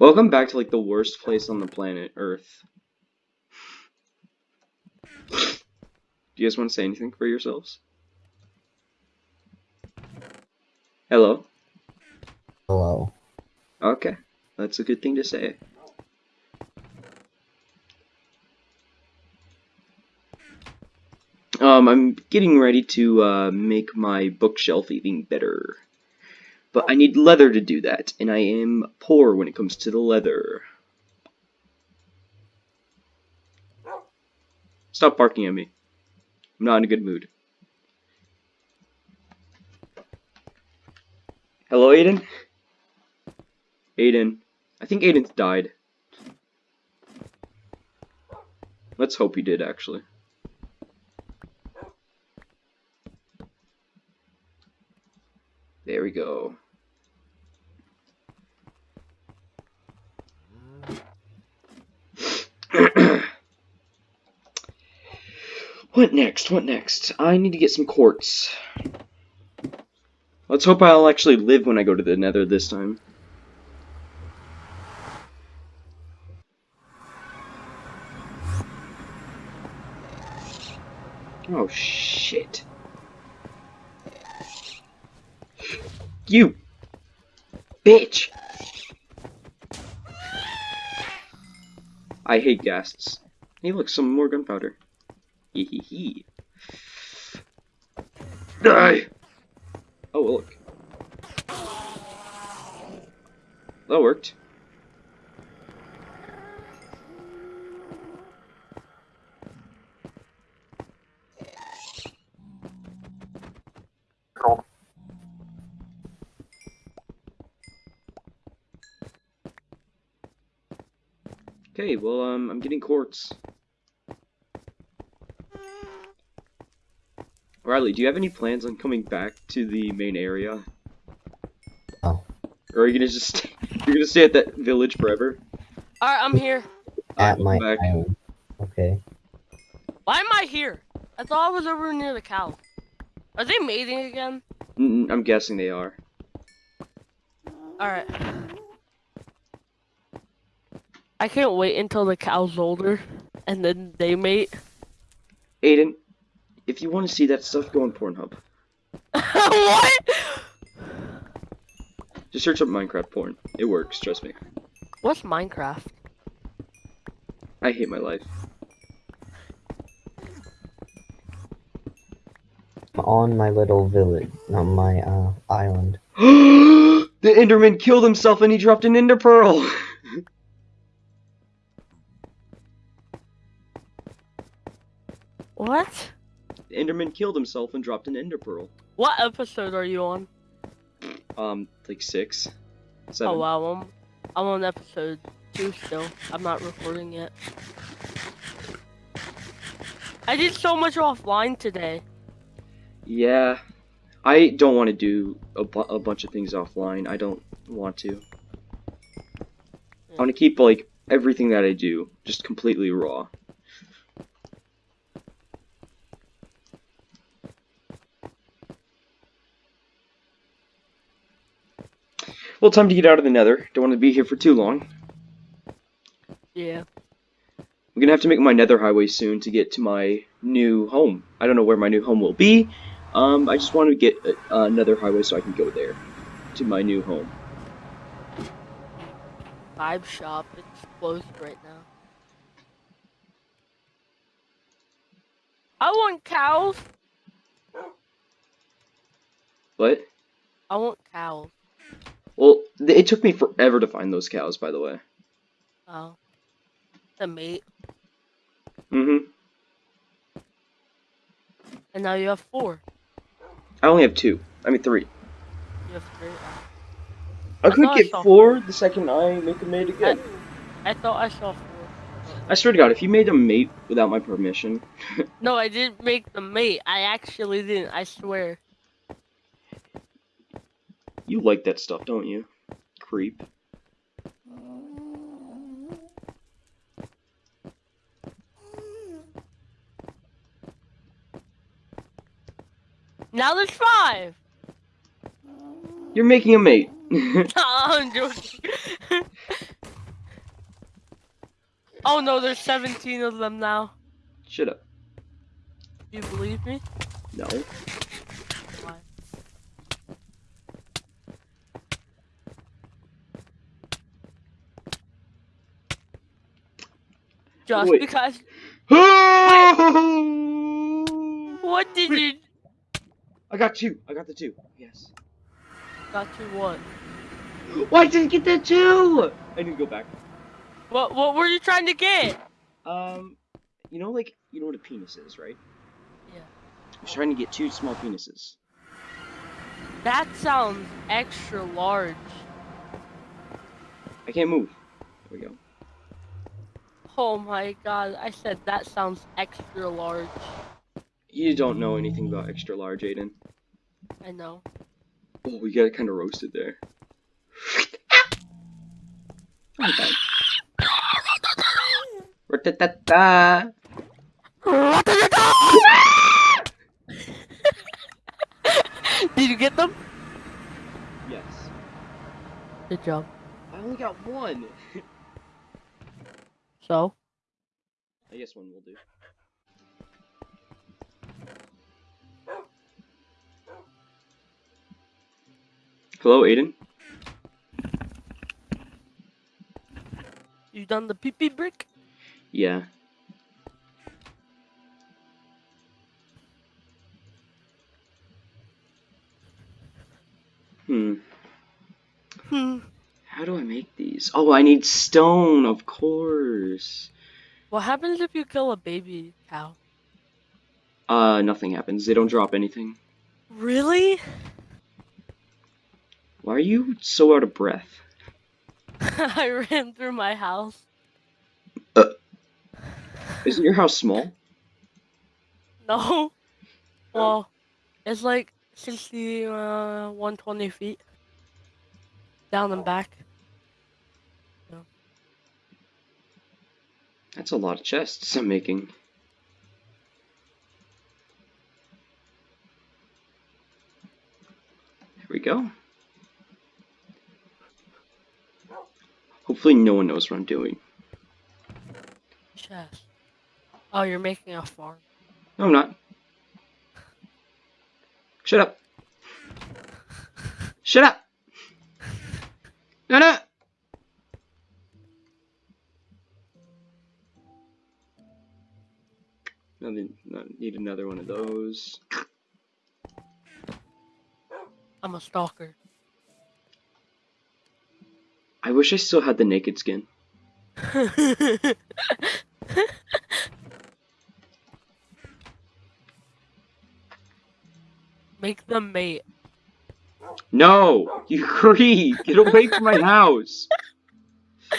Welcome back to like the worst place on the planet, Earth. Do you guys want to say anything for yourselves? Hello? Hello. Okay. That's a good thing to say. Um, I'm getting ready to uh, make my bookshelf even better. But I need leather to do that, and I am poor when it comes to the leather. Stop barking at me. I'm not in a good mood. Hello, Aiden? Aiden. I think Aiden's died. Let's hope he did, actually. There we go. what next? What next? I need to get some quartz. Let's hope I'll actually live when I go to the nether this time. Oh, shit. You! Bitch! I hate ghasts. Hey, look, some more gunpowder. Hee hee hee. Die! Oh, look. That worked. Okay, well, um, I'm getting quartz. Riley, do you have any plans on coming back to the main area? Oh. Or are you gonna just you're gonna stay at that village forever? Alright, I'm here. At my back. island. Okay. Why am I here? I thought I was over near the cow. Are they mating again? Mm, I'm guessing they are. Alright. I can't wait until the cow's older and then they mate. Aiden, if you want to see that stuff, go on Pornhub. what? Just search up Minecraft porn. It works, trust me. What's Minecraft? I hate my life. I'm on my little village, on my uh island. the Enderman killed himself and he dropped an Ender Pearl! What? the Enderman killed himself and dropped an Ender Pearl. What episode are you on? Um, like six? Seven. Oh wow, I'm, I'm on episode two still. I'm not recording yet. I did so much offline today. Yeah. I don't want to do a, bu a bunch of things offline. I don't want to. I want to keep, like, everything that I do just completely raw. Well, time to get out of the nether. Don't want to be here for too long. Yeah. I'm gonna have to make my nether highway soon to get to my new home. I don't know where my new home will be. Um, I just want to get a, another highway so I can go there to my new home. Vibe shop. It's closed right now. I want cows. What? I want cows. Well, it took me forever to find those cows, by the way. Oh. The mate. Mm-hmm. And now you have four. I only have two. I mean, three. You have three. I I could thought I get four the second I make a mate again. I thought I saw four. I swear to God, if you made a mate without my permission, No, I didn't make the mate. I actually didn't. I swear. You like that stuff, don't you? Creep. Now there's five. You're making a mate. Oh, I'm joking. Oh no, there's 17 of them now. Shut up. Do you believe me? No. Why? Just Wait. because. What did you I got two. I got the two. Yes. got two what? Why did I get the two? I need to go back. What what were you trying to get? Um, you know, like you know what a penis is, right? Yeah. I was trying to get two small penises. That sounds extra large. I can't move. There we go. Oh my god, I said that sounds extra large. You don't know anything about extra large, Aiden. I know. Oh, we got kind of roasted there. Ra-ta-ta-ta. Did you get them? Yes. Good job. I only got one. So? I guess one will do. Hello, Aiden. You done the pee pee brick? Yeah. Hmm. Hmm. How do I make these? Oh, I need stone, of course. What happens if you kill a baby cow? Uh, nothing happens. They don't drop anything. Really? Why are you so out of breath? I ran through my house. Isn't your house small? No. Well, it's like 60, uh, 120 feet. Down and back. That's a lot of chests I'm making. There we go. Hopefully no one knows what I'm doing. Chest. Oh, you're making a farm. No, I'm not. Shut up. Shut up. No, no. Not, need another one of those. I'm a stalker. I wish I still had the naked skin. Make them mate. No, you creep. Get away from my house.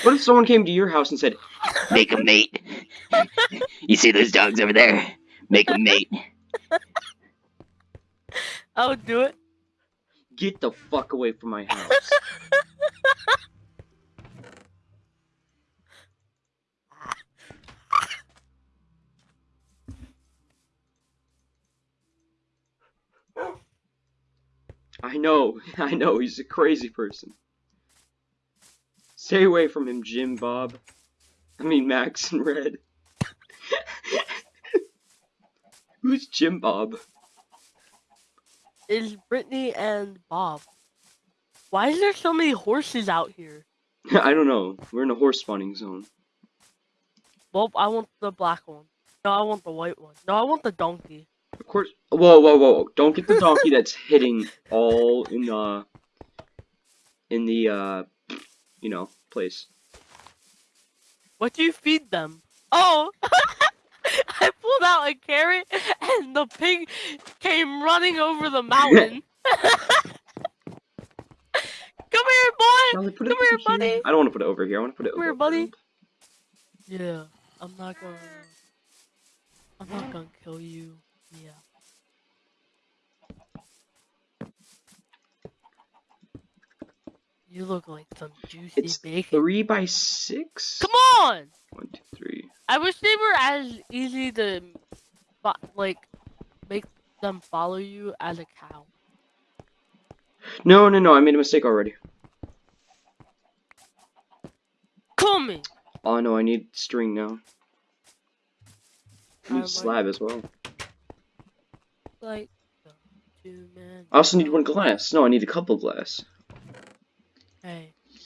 What if someone came to your house and said, "Make a mate"? You see those dogs over there? Make a mate. I would do it. Get the fuck away from my house. I know, I know, he's a crazy person. Stay away from him, Jim Bob. I mean, Max and Red. Who's Jim Bob? Is Brittany and Bob. Why is there so many horses out here? I don't know. We're in a horse spawning zone. Well, I want the black one. No, I want the white one. No, I want the donkey. Of course. Whoa, whoa, whoa! Don't get the donkey that's hitting all in the in the uh, you know, place. What do you feed them? Oh! I pulled out a carrot and the pig came running over the mountain. Come here, boy! Shall I Come over here, buddy. I don't want to put it over here. I want to put it Come over here, buddy. Yeah, I'm not gonna. I'm not gonna kill you. Yeah. You look like some juicy It's bacon. three by six. Come on! One, two, three. I wish they were as easy to, like, make them follow you as a cow. No, no, no. I made a mistake already. Kill me! Oh no, I need string now. I need slab as well. Like two men. I also need one glass. No, I need a couple glass.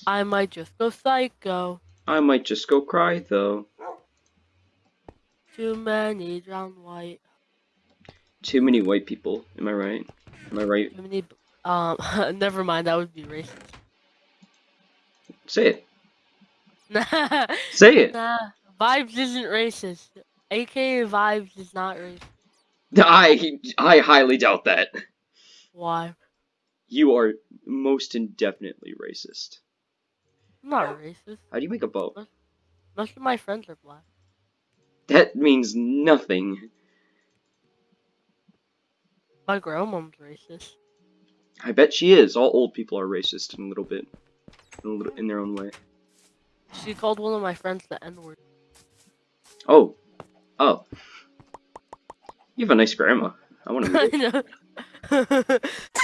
I might just go psycho. I might just go cry though. Too many drown white. Too many white people. Am I right? Am I right? Too many. Um, never mind. That would be racist. Say it. nah, Say it. Nah. vibes isn't racist. AKA vibes is not racist. I I highly doubt that. Why? You are most indefinitely racist. I'm not racist. How do you make a bow? Most of my friends are black. That means nothing. My grandmom's racist. I bet she is. All old people are racist in a little bit, in, a little, in their own way. She called one of my friends the N word. Oh, oh. You have a nice grandma. I want to. I know.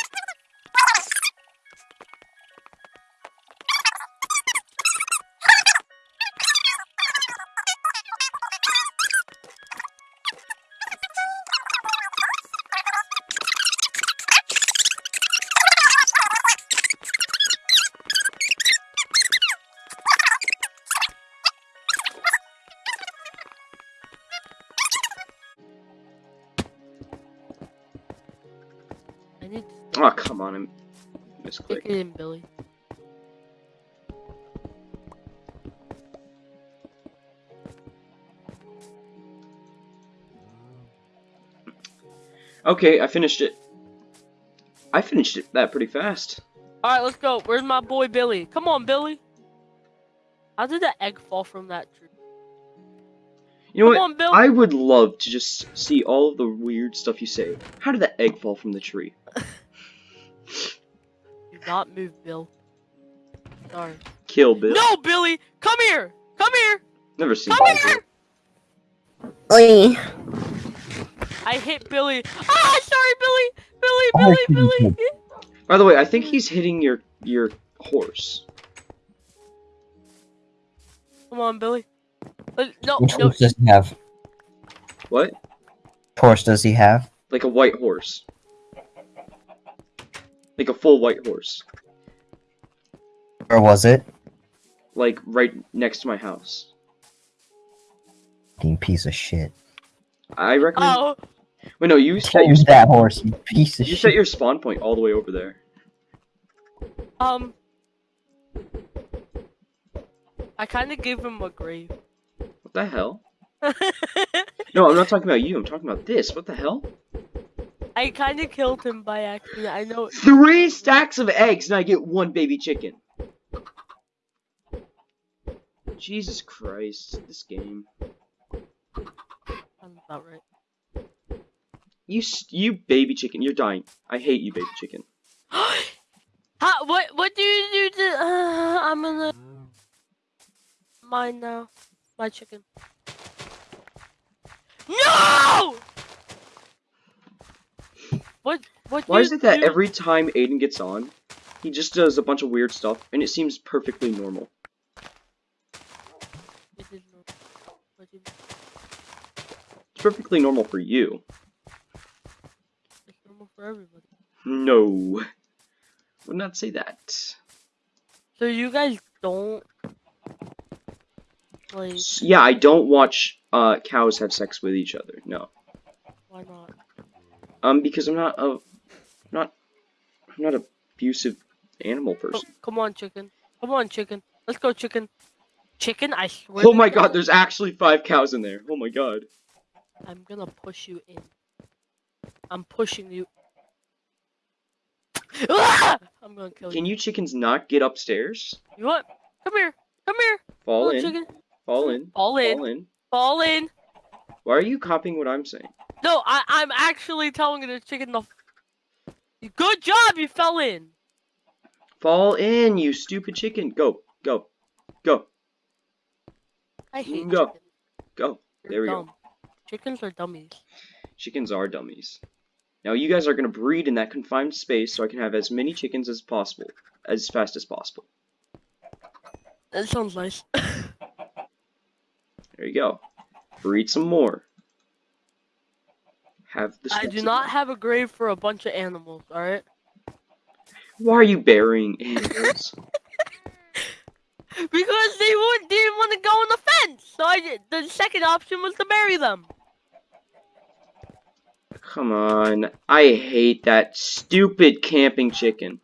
Oh come on, I'm it in, Billy. Okay, I finished it. I finished it that pretty fast. Alright, let's go. Where's my boy Billy? Come on, Billy. How did the egg fall from that tree? You know Come what? on. I would love to just see all of the weird stuff you say. How did that egg fall from the tree? Do not move, Bill. Sorry. Kill Bill. No, Billy! Come here! Come here! Never seen Come that. here! Oi! I hit Billy. Ah, sorry, Billy! Billy, Billy, you Billy! By the way, I think he's hitting your your horse. Come on, Billy. Uh, no, Which no. horse does he have? What? Horse does he have? Like a white horse. Like a full white horse. Or was it? Like right next to my house. Fucking piece of shit. I recommend. Oh, Wait, no, you set your spawn. that horse, you piece of You shit. set your spawn point all the way over there. um. I kind of gave him a grave. What the hell? No, I'm not talking about you. I'm talking about this. What the hell? I kind of killed him by accident. I know. Three stacks of eggs and I get one baby chicken. Jesus Christ, this game. Sounds about right. You, you baby chicken, you're dying. I hate you, baby chicken. How, what what do you do to uh, I'm gonna mine now. My chicken. No! What what Why is it that every time Aiden gets on, he just does a bunch of weird stuff and it seems perfectly normal? It is not- what do you- It's perfectly normal for you. It's normal for everybody. No. Would not say that. So you guys don't like Yeah, I don't watch uh, cows have sex with each other. No. Um, because I'm not a, not, I'm not a abusive animal person. come on, chicken. Come on, chicken. Let's go, chicken. Chicken, I swear. Oh my god, there's actually five cows in there. Oh my god. I'm gonna push you in. I'm pushing you. Ah! I'm gonna kill you. Can you. chickens not get upstairs? You what? Come here. Come here. Fall Come in. chicken. Fall in. Fall in. Fall in. Fall in. Why are you copying what I'm saying? No, I I'm actually telling the chicken to. Good job, you fell in. Fall in, you stupid chicken. Go. Go. Go. I hate Go. chickens. Go. They're There we go. dumb. Chickens are dummies. Chickens are dummies. Now you guys are gonna breed in that confined space so I can have as many chickens as possible, as fast as possible. That sounds nice. There you go. Breed some more. Have the I do not have a grave for a bunch of animals, alright? Why are you burying animals? Because they would, didn't want to go on the fence! So I did, the second option was to bury them. Come on. I hate that stupid camping chicken.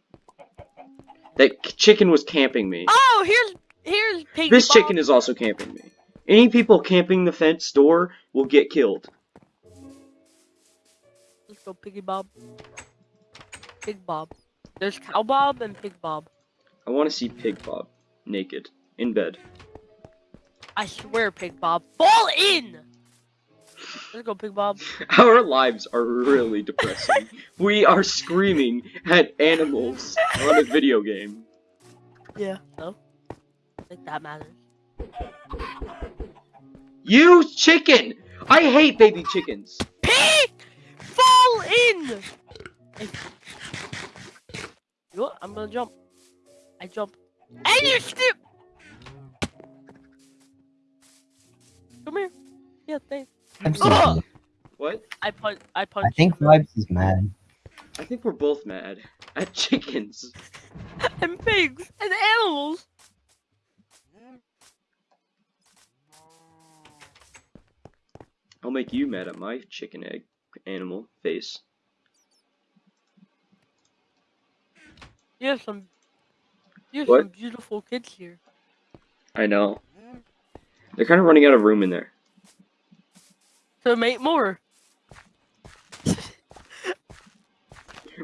That chicken was camping me. Oh, here's here's This chicken is also camping me. Any people camping the fence door will get killed. Go, Piggy Bob. Pig Bob. There's Cow Bob and Pig Bob. I want to see Pig Bob naked in bed. I swear, Pig Bob. Fall in! Let's go, Pig Bob. Our lives are really depressing. we are screaming at animals on a video game. Yeah. No? I think that matters. You chicken! I hate baby chickens. Pig! Fall in! Hey. You know what? I'm gonna jump. I jump. And you skip! Come here. Yeah, thanks. I'm Ugh! sorry. What? I punch. I punch. I think Vibes is mad. I think we're both mad at chickens. and pigs and animals. I'll make you mad at my chicken egg animal face. You have some. You have What? some beautiful kids here. I know. They're kind of running out of room in there. So make more.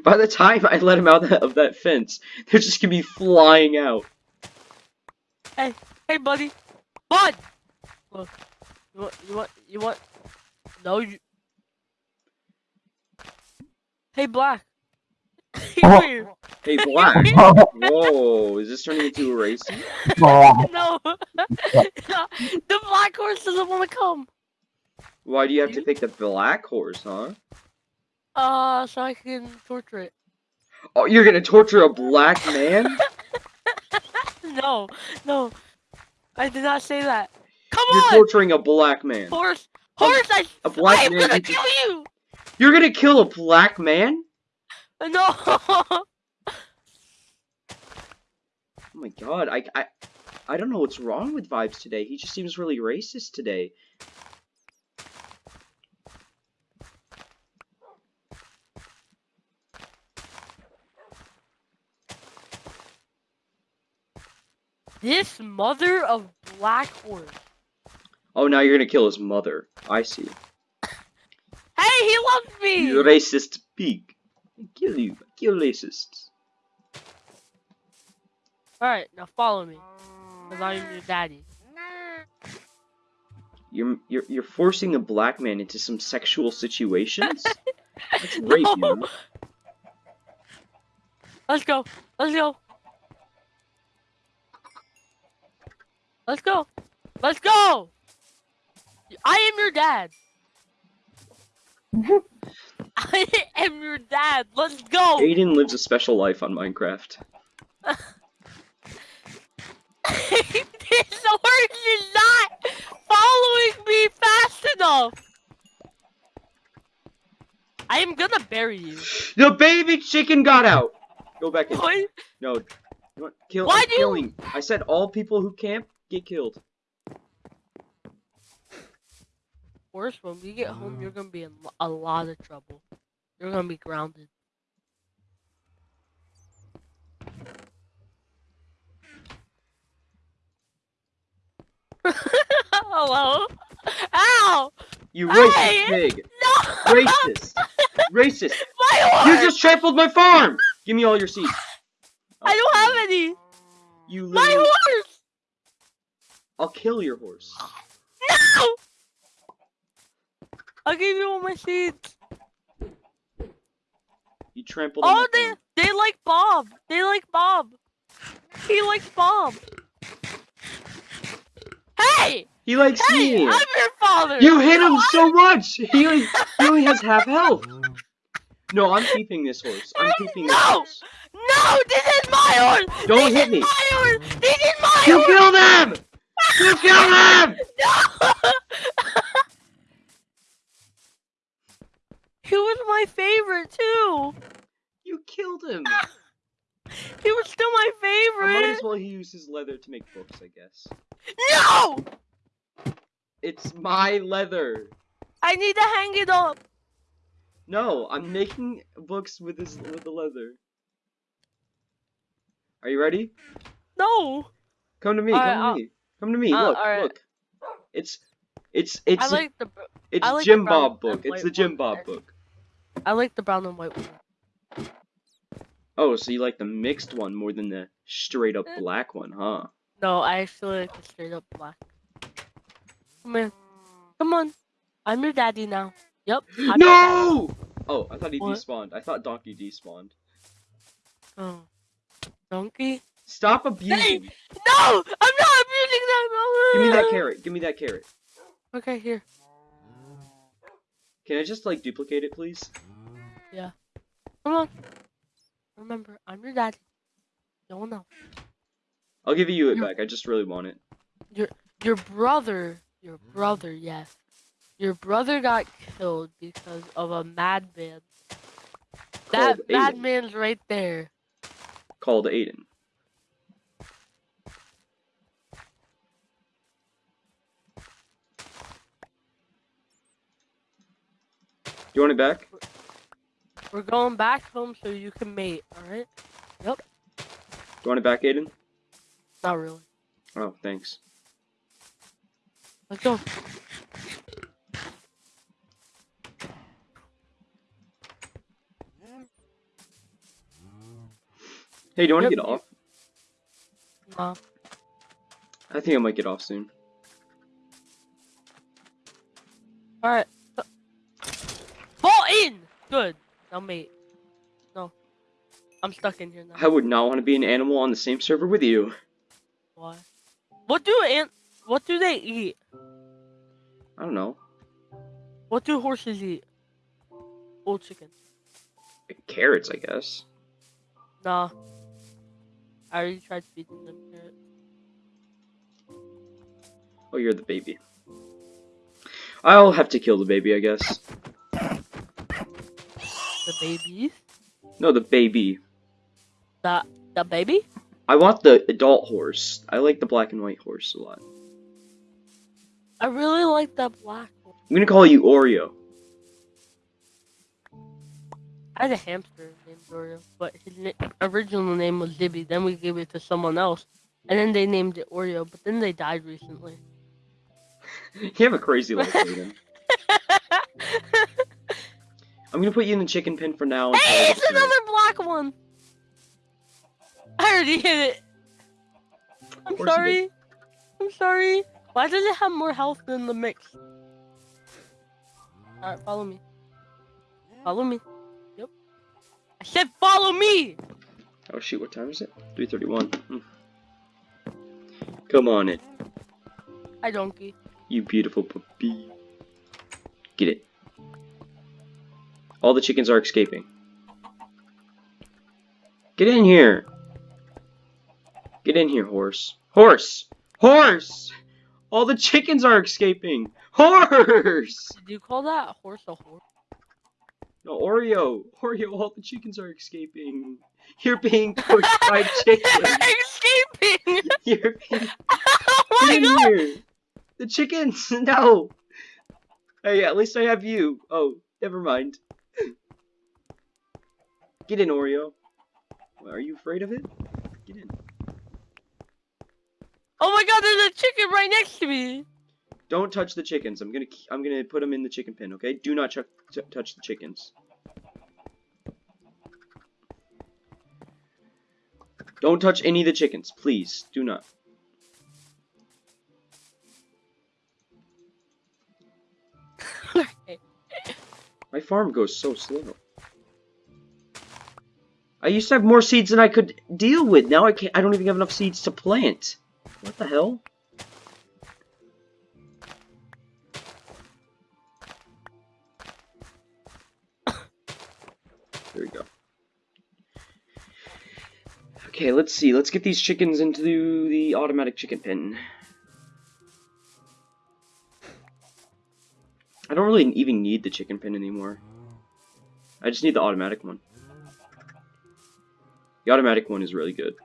By the time I let them out of that fence, they're just gonna be flying out. Hey, hey, buddy. Bud. Look. You want? You want? You want? No, you. Hey, Black. Come. Hey, Black. Whoa, is this turning into a race? no. the black horse doesn't want to come. Why do you have to pick the black horse, huh? Uh, so I can torture it. Oh, you're gonna torture a black man? No, no. I did not say that. Come You're on, torturing a black man. horse. Horse, I. A black I am man. gonna kill you. You're gonna kill a black man? No. Oh my god, I, I, I don't know what's wrong with Vibes today. He just seems really racist today. this mother of black horse. Oh, now you're gonna kill his mother. I see. He loves me. You racist pig. I kill you. I kill racists. Alright, now follow me. Because I'm your daddy. You're, you're, you're forcing a black man into some sexual situations? That's rape, No. know? Let's go. Let's go. Let's go. Let's go. I am your dad. I am your dad. Let's go. Aiden lives a special life on Minecraft. this horse is not following me fast enough. I am gonna bury you. The baby chicken got out! Go back in. What? No. You know what? Kill, Why I'm do you- I said all people who camp get killed. Horse, when we get home, you're mm. gonna be in a lot of trouble. You're gonna be grounded. Hello? Ow! You racist Hey! pig! No! Racist! Racist! My horse! You just trampled my farm! Give me all your seeds. I don't have any! You My horse! I'll kill your horse. No! I'll give you all my seeds. You trampled Oh, they farm. they like Bob. They like Bob. He likes Bob. Hey! He likes Hey! me! I'm your father! You hit him so much! He only, he only has half health! No, I'm keeping this horse. I'm keeping this horse. No! This is my horse! Don't this hit is me. my horse! This is my You horse! killed him! You was my favorite too. You killed him. he was still my favorite. I might as well use his leather to make books, I guess. No! It's my leather. I need to hang it up. No, I'm making books with this with the leather. Are you ready? No. Come to me. All come right, to I'll... me. Come to me. Uh, look. Right. Look. It's it's it's I like the it's I like Jim Bob book. It's the Jim Bob book. I like the brown and white one. Oh, so you like the mixed one more than the straight up Eh. black one, huh? No, I actually like the straight up black. Come here. Come on. I'm your daddy now. Yep. I'm. No! Oh, I thought he What? despawned. I thought Donkey despawned. Oh. Donkey? Stop abusing. No! I'm not abusing! No! Give me that carrot. Give me that carrot. Okay, here. Can I just like duplicate it, please? Come on. Remember, I'm your daddy. No one else. I'll give you it You- back. I just really want it. Your your brother, your brother, yes. Your brother got killed because of a madman. That Called Aiden. madman's right there. Called Aiden. You want it back? We're going back home so you can mate, alright? You want it back, Aiden? Not really. Oh, thanks. Let's go. Hey, do you want to Yep, get off? Nah. I think I might get off soon. Alright. Fall in! Good. Now mate. No. I'm stuck in here now. I would not want to be an animal on the same server with you. Why? What do ant what do they eat? I don't know. What do horses eat? Old chicken. Carrots, I guess. Nah. I already tried feeding them carrots. Oh, you're the baby. I'll have to kill the baby, I guess. The babies? No, the baby. The the baby? I want the adult horse. I like the black and white horse a lot. I really like that black one. I'm gonna call you Oreo. I had a hamster named Oreo, but his na- original name was Zibby. Then we gave it to someone else, and then they named it Oreo. But then they died recently. you have a crazy life, Aiden. I'm gonna put you in the chicken pen for now. hey, it's another black one. I already hit it. I'm sorry. I'm sorry. Why does it have more health than the mix? Alright, follow me. Follow me. Yep. I said follow me! Oh shoot, what time is it? 3:31. Hmm. Come on in, Hi, donkey. you beautiful puppy. Get it. All the chickens are escaping. Get in here. Get in here, horse. Horse! Horse! All the chickens are escaping. Horse! Did you call that horse a horse? No, Oreo. Oreo, all the chickens are escaping. You're being pushed by chickens. Escaping! You're being oh my Get in god! here! The chickens! No! Hey, at least I have you. Oh, never mind. Get in, Oreo. Are you afraid of it? Get in. Oh my god, there's a chicken right next to me! Don't touch the chickens. I'm gonna I'm gonna put them in the chicken pen. Okay? Do not touch the chickens. Don't touch any of the chickens, please. Do not. My farm goes so slow. I used to have more seeds than I could deal with. Now I can't. I don't even have enough seeds to plant. What the hell? There we go. Okay, let's see. Let's get these chickens into the automatic chicken pen. I don't really even need the chicken pen anymore. I just need the automatic one. The automatic one is really good.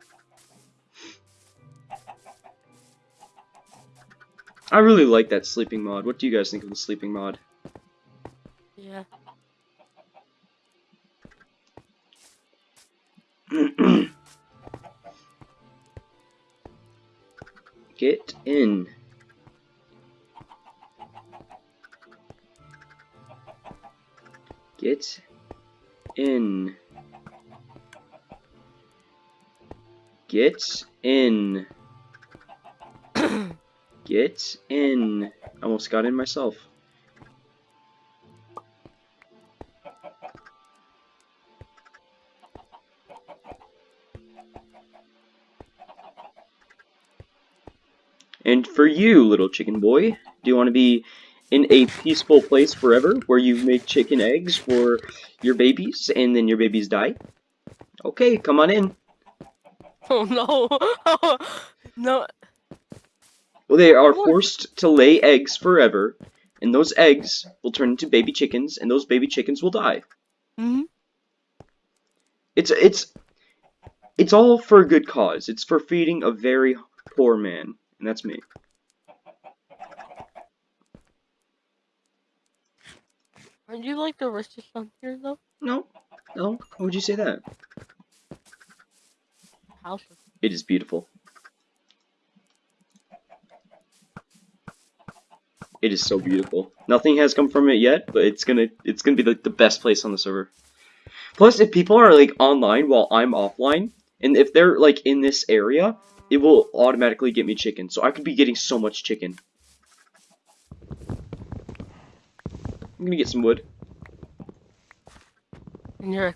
I really like that sleeping mod. What do you guys think of the sleeping mod? Yeah. Get in. Get in. Get in. Get in. I Almost got in myself. And for you, little chicken boy, do you want to be in a peaceful place forever where you make chicken eggs for your babies and then your babies die? Okay, come on in. Oh no. no. Well, they are forced to lay eggs forever, and those eggs will turn into baby chickens, and those baby chickens will die. Mm hmm It's it's it's all for a good cause. It's for feeding a very poor man, and that's me. Aren't you like the richest on here though? No, no. Why would you say that? House. It is beautiful. It is so beautiful. Nothing has come from it yet, but it's gonna it's gonna be the, the best place on the server. Plus, if people are like online while I'm offline, and if they're like in this area, it will automatically get me chicken. So I could be getting so much chicken. I'm gonna get some wood. And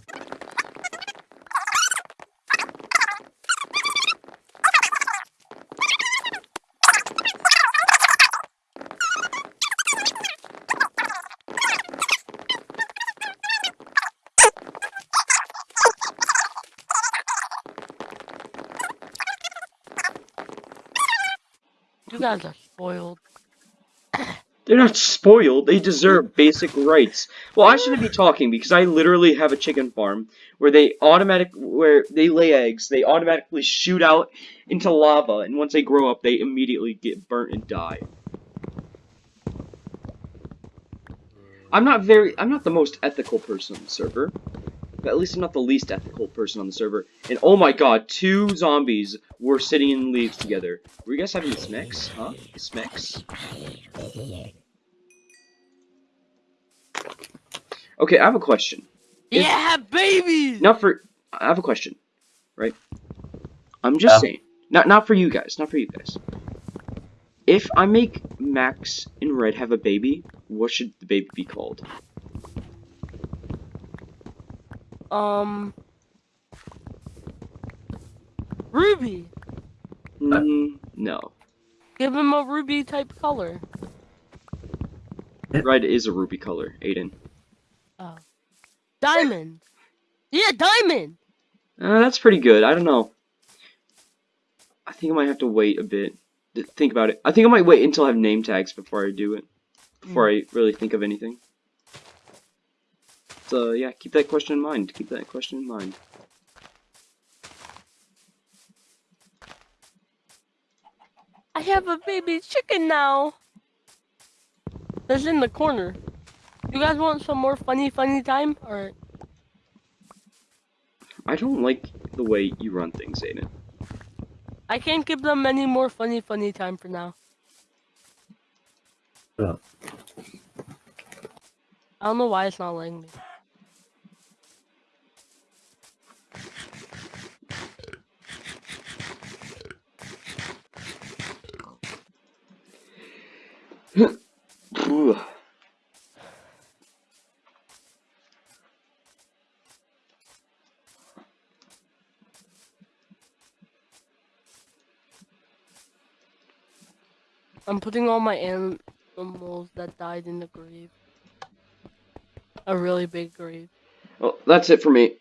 guys are spoiled. They're not spoiled. They deserve basic rights. Well, I shouldn't be talking because I literally have a chicken farm where they automatic where they lay eggs. They automatically shoot out into lava, and once they grow up, they immediately get burnt and die. I'm not very. I'm not the most ethical person on the server, but at least I'm not the least ethical person on the server. And oh my god, two zombies were sitting in leaves together. Were you guys having smecks? Huh? Smecks? Okay, I have a question. Is- Yeah, babies. Not for I have a question, right? I'm just Yeah. saying. Not not for you guys, not for you guys. If I make Max and Red have a baby, what should the baby be called? Um. Ruby. Mm, no. Give him a ruby type color. Red is a ruby color, Aiden. Oh. Diamond. Yeah, diamond. Uh, that's pretty good. I don't know. I think I might have to wait a bit to think about it. I think I might wait until I have name tags before I do it. Before I really think of anything. So yeah, keep that question in mind. Keep that question in mind. I have a baby chicken now. That's in the corner. You guys want some more funny, funny time? Alright. I don't like the way you run things, Aiden. I can't give them any more funny, funny time for now. Oh. I don't know why it's not letting me. I'm putting all my animals that died in the grave. A really big grave. Well, that's it for me.